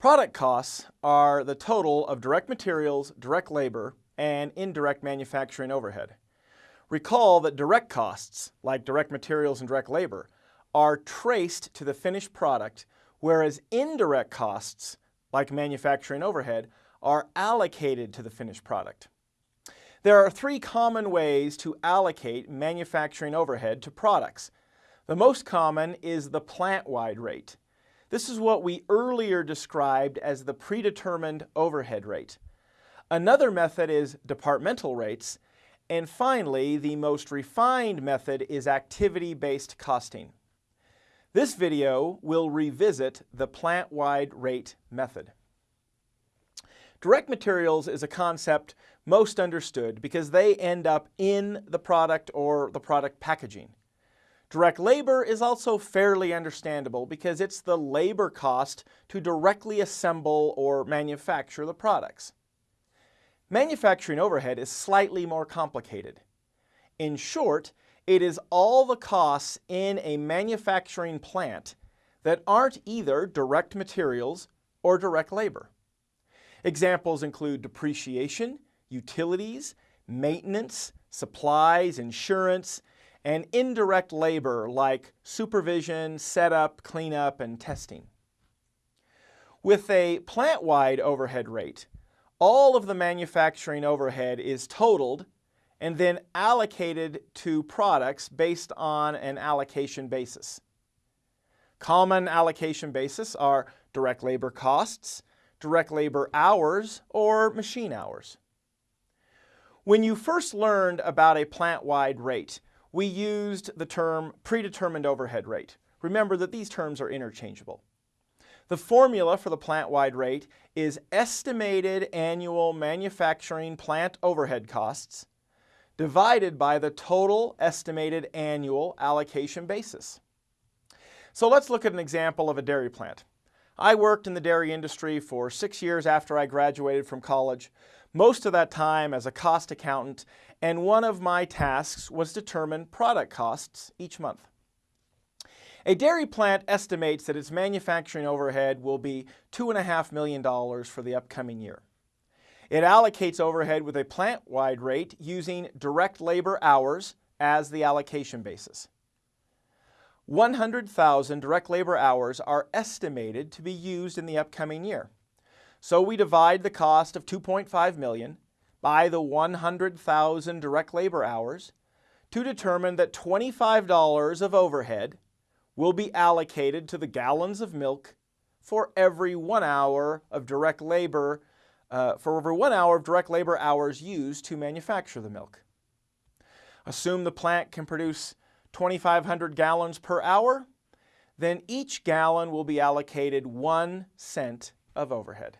Product costs are the total of direct materials, direct labor, and indirect manufacturing overhead. Recall that direct costs, like direct materials and direct labor, are traced to the finished product, whereas indirect costs, like manufacturing overhead, are allocated to the finished product. There are three common ways to allocate manufacturing overhead to products. The most common is the plant-wide rate. This is what we earlier described as the predetermined overhead rate. Another method is departmental rates, and finally, the most refined method is activity-based costing. This video will revisit the plant-wide rate method. Direct materials is a concept most understood because they end up in the product or the product packaging. Direct labor is also fairly understandable because it's the labor cost to directly assemble or manufacture the products. Manufacturing overhead is slightly more complicated. In short, it is all the costs in a manufacturing plant that aren't either direct materials or direct labor. Examples include depreciation, utilities, maintenance, supplies, insurance, and indirect labor like supervision, setup, cleanup, and testing. With a plant-wide overhead rate, all of the manufacturing overhead is totaled and then allocated to products based on an allocation basis. Common allocation basis are direct labor costs, direct labor hours, or machine hours. When you first learned about a plant-wide rate, we used the term predetermined overhead rate. Remember that these terms are interchangeable. The formula for the plant-wide rate is estimated annual manufacturing plant overhead costs divided by the total estimated annual allocation basis. So let's look at an example of a dairy plant. I worked in the dairy industry for six years after I graduated from college, most of that time as a cost accountant, and one of my tasks was determine product costs each month. A dairy plant estimates that its manufacturing overhead will be $2.5 million for the upcoming year. It allocates overhead with a plant-wide rate using direct labor hours as the allocation basis. 100,000 direct labor hours are estimated to be used in the upcoming year. So we divide the cost of 2.5 million by the 100,000 direct labor hours to determine that $25 of overhead will be allocated to the gallons of milk for every one hour of direct labor, uh, for every one hour of direct labor hours used to manufacture the milk. Assume the plant can produce 2,500 gallons per hour, then each gallon will be allocated one cent of overhead.